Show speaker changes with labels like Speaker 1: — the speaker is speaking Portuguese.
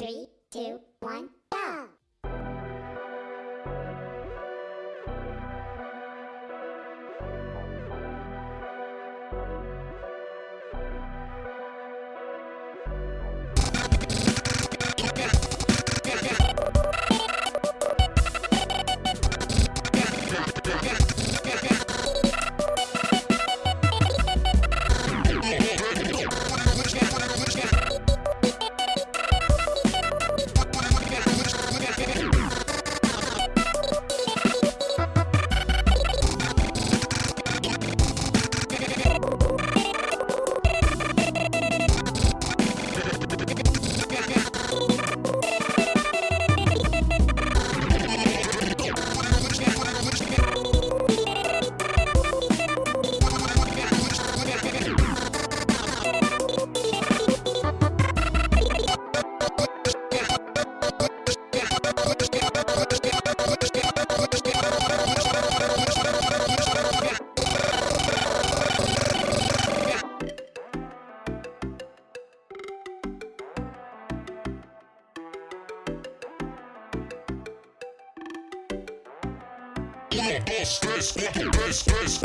Speaker 1: Three, two, one!
Speaker 2: Um, dois, três, quatro, três, três.